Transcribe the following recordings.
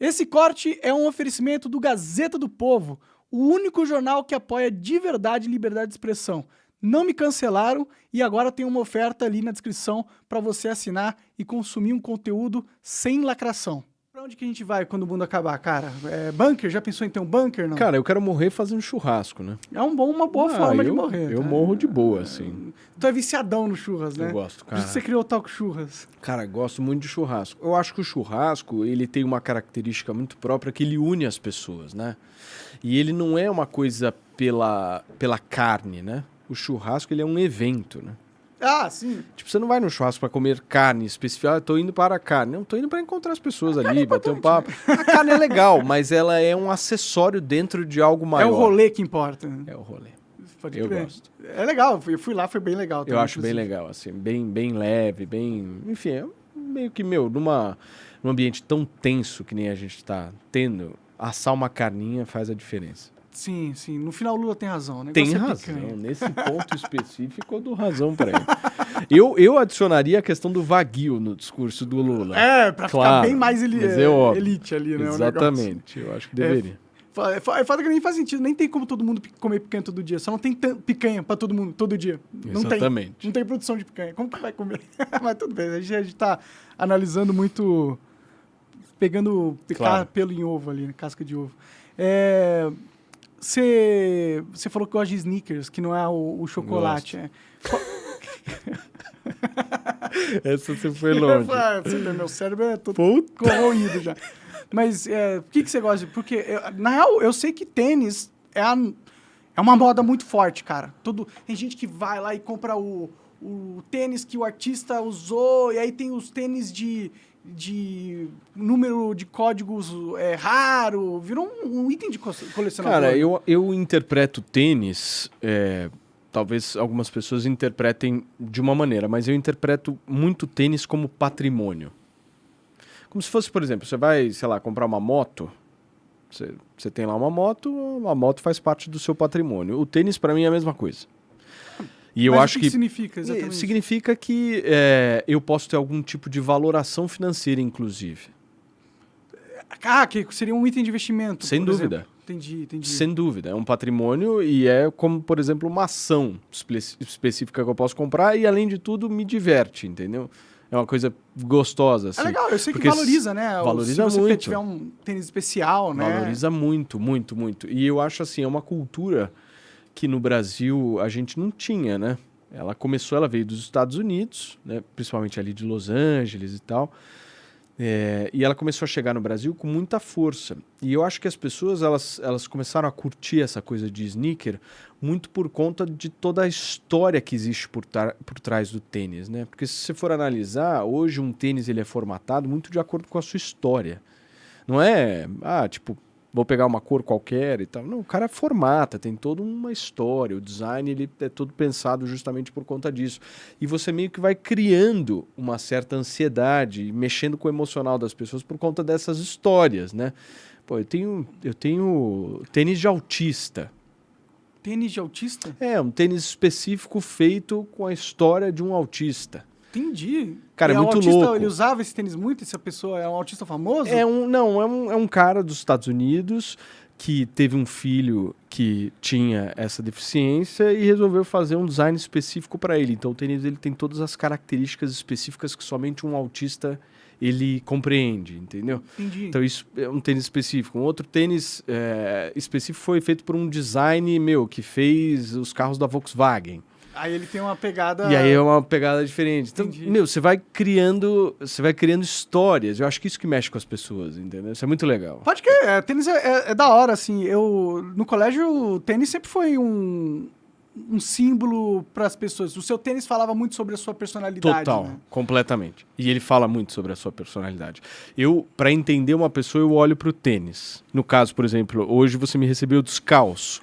Esse corte é um oferecimento do Gazeta do Povo, o único jornal que apoia de verdade liberdade de expressão. Não me cancelaram e agora tem uma oferta ali na descrição para você assinar e consumir um conteúdo sem lacração. Pra onde que a gente vai quando o mundo acabar, cara? É, bunker? Já pensou em ter um bunker, não? Cara, eu quero morrer fazendo churrasco, né? é um bom, uma boa Ah, forma de eu- morrer. Eu tá? morro de boa, assim. Tu é viciadão no churras, né? Eu gosto, Por isso cara. que você criou o Talco Churras. Cara, gosto muito de churrasco. Eu acho que o churrasco, ele tem uma característica muito própria que ele une as pessoas, né? E ele não é uma coisa pela, pela carne, né? O churrasco, ele é um evento, né? Ah, sim. Tipo, você não vai no churrasco para comer carne específica. Ah, tô indo para a carne. Não, tô indo para encontrar as pessoas ali, bater um papo. A carne é legal, mas ela é um acessório dentro de algo maior. É o rolê que importa. né? É o rolê. Pode Eu crer. gosto. É legal, eu fui- eu lá, foi bem legal. Eu também, acho bem inclusive. legal, assim, bem, bem leve, bem. Enfim, é meio que, meu, numa, num ambiente tão tenso que nem a gente tá tendo, assar uma carninha faz a diferença. Sim, sim. No final o Lula tem razão. né? Tem é razão. Nesse ponto específico, eu dou razão pra ele. Eu, eu adicionaria a questão do vaguio no discurso do Lula. É, ficar Claro, bem mais eli- mas é elite ali, né? Exatamente. Eu acho que deveria. É fa- é foda que nem faz sentido. Nem tem como todo mundo comer picanha todo dia. Só não tem picanha pra todo mundo, todo dia. Não tem. Exatamente. Não tem produção de picanha. Como que vai comer? Mas tudo bem. A gente, a gente tá analisando muito... Pegando picar Claro. pelo em ovo ali, né? casca de ovo. É... Você falou que gosta de sneakers, que não é o, o chocolate. É. Essa você foi longe. Meu cérebro é todo Puta. corroído já. Mas é, por que, que você gosta? de- Porque, eu- na real, eu sei que tênis é, a- é uma moda muito forte, cara. Todo, tem gente que vai lá e compra o, o tênis que o artista usou, e aí tem os tênis de, de número de códigos é, raro. Virou um, um item de co- colecionador. Cara, eu, eu interpreto tênis. é, talvez algumas pessoas interpretem de uma maneira, mas eu interpreto muito tênis como patrimônio. Como se fosse, por exemplo, você vai, sei lá, comprar uma moto. Você, você tem lá uma moto, a moto faz parte do seu patrimônio. O tênis, para mim, é a mesma coisa. E eu Mas o acho que, que. que significa exatamente? Significa que é, eu posso ter algum tipo de valoração financeira, inclusive. Ah, que seria um item de investimento. Sem dúvida. exemplo. Entendi, entendi. Sem dúvida, é um patrimônio e é como, por exemplo, uma ação espe- específica que eu posso comprar e, além de tudo, me diverte, entendeu? É uma coisa gostosa, assim. É legal, eu sei que valoriza, né? O- valoriza Se você muito. tiver um tênis especial, né? Valoriza muito, muito, muito. E eu acho assim, é uma cultura que no Brasil a gente não tinha, né? Ela começou, ela veio dos Estados Unidos, né? principalmente ali de Los Angeles e tal. É, e ela começou a chegar no Brasil com muita força. E eu acho que as pessoas elas, elas começaram a curtir essa coisa de sneaker muito por conta de toda a história que existe por, por trás do tênis, né? Porque se você for analisar, hoje um tênis ele é formatado muito de acordo com a sua história. Não é, ah, tipo, vou pegar uma cor qualquer e tal. Não, o cara formata, tem toda uma história. O design ele é todo pensado justamente por conta disso. E você meio que vai criando uma certa ansiedade, mexendo com o emocional das pessoas por conta dessas histórias, né? Pô, eu tenho, eu tenho tênis de autista. Tênis de autista? É, um tênis específico feito com a história de um autista. Entendi. Cara, E é o muito autista, louco. Ele usava esse tênis muito? Essa pessoa é um autista famoso? É um, não, é um, é um cara dos Estados Unidos que teve um filho que tinha essa deficiência e resolveu fazer um design específico para ele. Então o tênis ele tem todas as características específicas que somente um autista ele compreende, entendeu? Entendi. Então isso é um tênis específico. Um outro tênis é, específico foi feito por um design meu que fez os carros da Volkswagen. Aí ele tem uma pegada... E aí é uma pegada diferente. Então, Entendi. meu, você vai criando, você vai criando histórias. Eu acho que isso que mexe com as pessoas, entendeu? Isso é muito legal. Pode que é, tênis é, é- é da hora, assim. Eu, no colégio, o tênis sempre foi um, um símbolo para as pessoas. O seu tênis falava muito sobre a sua personalidade, Total, né? completamente. E ele fala muito sobre a sua personalidade. Eu, para entender uma pessoa, eu olho pro tênis. No caso, por exemplo, hoje você me recebeu descalço.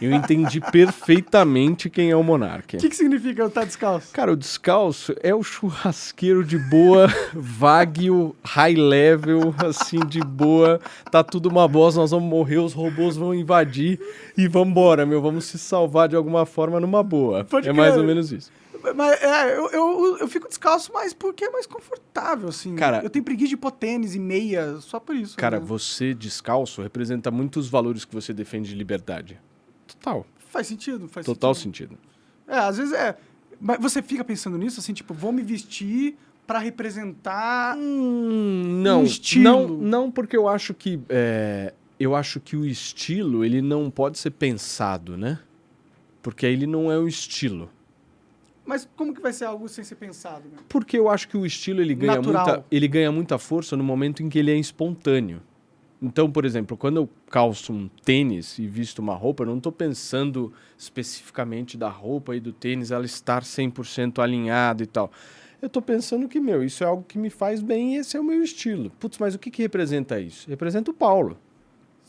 Eu entendi perfeitamente quem é o Monark. O que, que significa eu estar descalço? Cara, o descalço é o churrasqueiro de boa, Wagyu, high level, assim, de boa. Tá tudo uma bosta, nós vamos morrer, os robôs vão invadir e vambora, meu. Vamos se salvar de alguma forma numa boa. Pode é mais crer. ou menos isso. Mas é, eu, eu, eu fico descalço mais porque é mais confortável, assim. Cara- eu tenho preguiça de pôr tênis e meia só por isso. Cara, né? você descalço representa muitos valores que você defende de liberdade. Total. Faz sentido, faz Total sentido. sentido. É, às vezes é. Mas você fica pensando nisso, assim, tipo, vou me vestir pra representar. Hum, não, Um estilo. não, não, porque eu acho que é, eu acho que o estilo ele não pode ser pensado, né? Porque ele não é o estilo. Mas como que vai ser algo sem ser pensado? Né? Porque eu acho que o estilo ele ganha, Natural. muita, ele ganha muita força no momento em que ele é espontâneo. Então, por exemplo, quando eu calço um tênis e visto uma roupa, eu não estou pensando especificamente da roupa e do tênis ela estar 100% alinhado e tal. Eu estou pensando que, meu, isso é algo que me faz bem e esse é o meu estilo. Putz, mas o que, que representa isso? Representa o Paulo.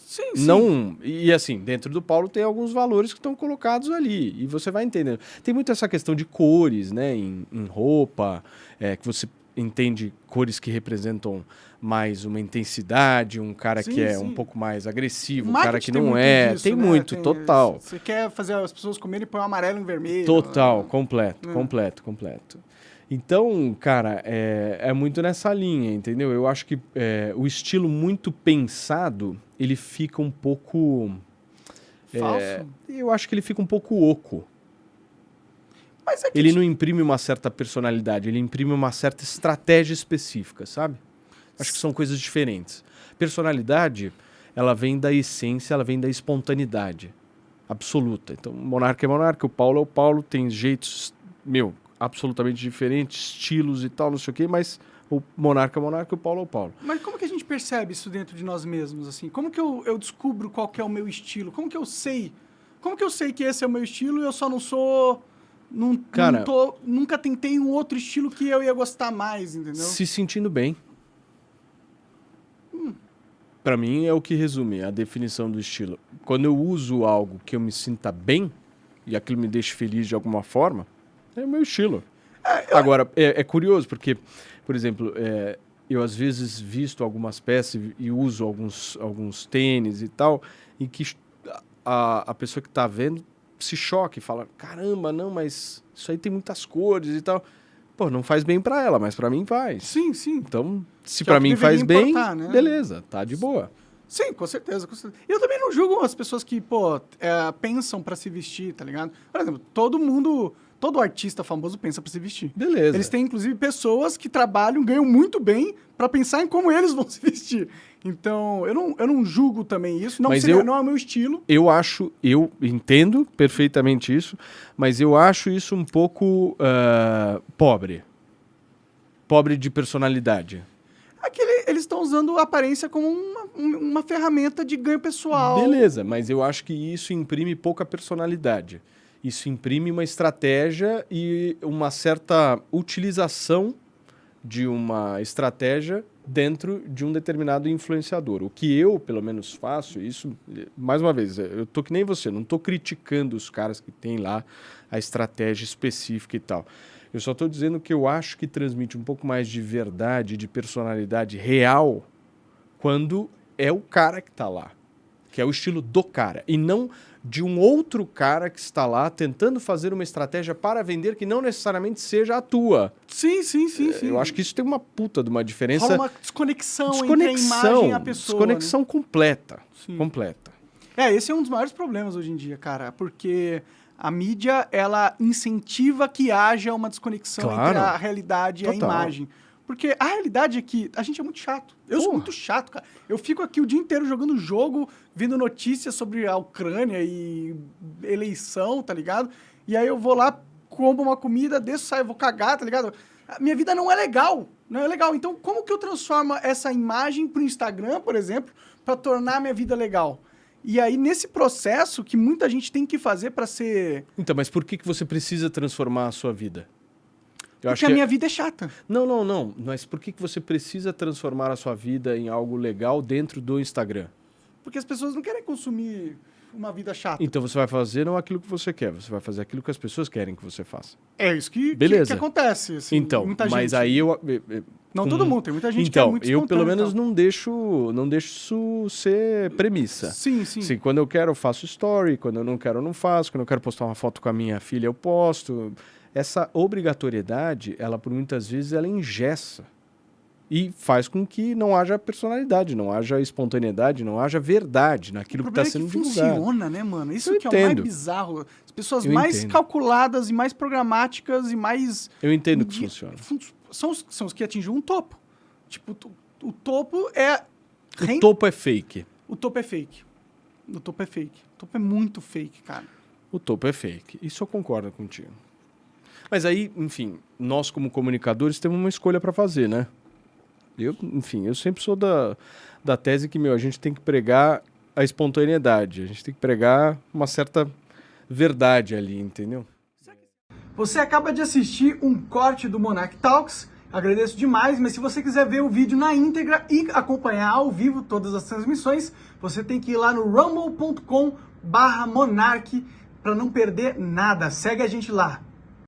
Sim, sim. Não, e assim, dentro do Paulo tem alguns valores que estão colocados ali, e você vai entendendo. Tem muito essa questão de cores, né, em, em roupa, é, que você entende cores que representam mais uma intensidade, um cara Sim, que é um pouco mais agressivo, um cara que tem não é. disso, tem né? muito, total. Você quer fazer as pessoas comerem põe o amarelo em vermelho. Total, completo, É. completo, completo. Então, cara, é, é muito nessa linha, entendeu? Eu acho que é, o estilo muito pensado, ele fica um pouco... Falso. é, eu acho que ele fica um pouco oco. Mas é que Ele não imprime uma certa personalidade, ele imprime uma certa estratégia específica, sabe? Acho que são coisas diferentes. Personalidade, ela vem da essência, ela vem da espontaneidade absoluta. Então, monarca é monarca, o Paulo é o Paulo, tem jeitos, meu, absolutamente diferentes, estilos e tal, não sei o quê, mas o monarca é monarca, o Paulo é o Paulo. Mas como que a gente percebe isso dentro de nós mesmos, assim? Como que eu, eu descubro qual que é o meu estilo? Como que eu sei? Como que eu sei que esse é o meu estilo e eu só não sou... Não, Cara- não tô, nunca tentei um outro estilo que eu ia gostar mais, entendeu? Se sentindo bem. Pra mim é o que resume a definição do estilo. Quando eu uso algo que eu me sinta bem e aquilo me deixa feliz de alguma forma, é o meu estilo. Agora, é, é curioso porque, por exemplo, é, eu às vezes visto algumas peças e, uso alguns, alguns tênis e tal, em que a, a pessoa que está vendo se choca e fala: caramba, não, mas isso aí tem muitas cores e tal. Pô, não faz bem pra ela, mas pra mim faz. Sim, sim. Então, se é que mim faz bem, né? beleza, tá de boa. Sim, com certeza, com certeza. E eu também não julgo as pessoas que, pô, é, pensam pra se vestir, tá ligado? Por exemplo, todo mundo, todo artista famoso pensa pra se vestir. Beleza. Eles têm, inclusive, pessoas que trabalham, ganham muito bem pra pensar em como eles vão se vestir. Então, eu não, eu não julgo também isso. Não, Mas seria, eu- não é o meu estilo. Eu acho, eu entendo perfeitamente isso, mas eu acho isso um pouco ah, pobre. Pobre de personalidade. Aquele, eles estão usando a aparência como uma, um- uma ferramenta de ganho pessoal. Beleza, mas eu acho que isso imprime pouca personalidade. Isso imprime uma estratégia e uma certa utilização de uma estratégia dentro de um determinado influenciador. O que eu, pelo menos, faço, isso, mais uma vez, eu tô que nem você, não tô criticando os caras que têm lá a estratégia específica e tal. Eu só tô dizendo que eu acho que transmite um pouco mais de verdade, de personalidade real, quando é o cara que tá lá, que é o estilo do cara, e não de um outro cara que está lá tentando fazer uma estratégia para vender que não necessariamente seja a tua. Sim, sim, sim, sim. É, Eu acho que isso tem uma puta de uma diferença. Rola uma desconexão, entre a desconexão, imagem e a pessoa. né? desconexão completa, Sim. completa. É, esse é um dos maiores problemas hoje em dia, cara, porque a mídia, ela incentiva que haja uma desconexão Claro. entre a realidade e a Total. imagem. Porque a realidade é que a gente é muito chato. Eu sou Porra. muito chato, cara. Eu fico aqui o dia inteiro jogando jogo, vendo notícias sobre a Ucrânia e eleição, tá ligado? E aí eu vou lá, como uma comida, desço, saio, vou cagar, tá ligado? A minha vida não é legal. Não é legal. Então, como que eu transformo essa imagem pro Instagram, por exemplo, para tornar a minha vida legal? E aí, nesse processo que muita gente tem que fazer para ser. Então, mas por que, que você precisa transformar a sua vida? Eu Porque a minha vida é chata. Não, não, não. Mas por que, que você precisa transformar a sua vida em algo legal dentro do Instagram? Porque as pessoas não querem consumir uma vida chata. Então você vai fazer não aquilo que você quer, você vai fazer aquilo que as pessoas querem que você faça. É isso que, que- Beleza. que acontece. assim, então, muita mas gente. aí eu. eh, eh, Não com- todo mundo, tem muita gente que é Então, muito eu pelo menos não deixo, não deixo isso ser premissa. Sim, sim. Sim, quando eu quero eu faço story, quando eu não quero eu não faço, quando eu quero postar uma foto com a minha filha eu posto. Essa obrigatoriedade, ela por muitas vezes ela engessa e faz com que não haja personalidade, não haja espontaneidade, não haja verdade naquilo que está é sendo que divulgado. funciona, né, mano? Isso Eu que é o mais entendo. bizarro. As pessoas Eu mais entendo. calculadas e mais programáticas e mais... Eu entendo que funciona. fun- São os, são os que atingem um topo. Tipo, o to- o topo é... O topo é fake. o topo é fake. O topo é fake. O topo é muito fake, cara. O topo é fake. Isso eu concordo contigo. Mas aí, enfim, nós como comunicadores temos uma escolha para fazer, né? Eu, enfim, eu sempre sou da, da tese que, meu, a gente tem que pregar a espontaneidade, a gente tem que pregar uma certa verdade ali, entendeu? Você acaba de assistir um corte do Monarch Talks. Agradeço demais, mas se você quiser ver o vídeo na íntegra e acompanhar ao vivo todas as transmissões, você tem que ir lá no rumble.com barra Monark para não perder nada. Segue a gente lá.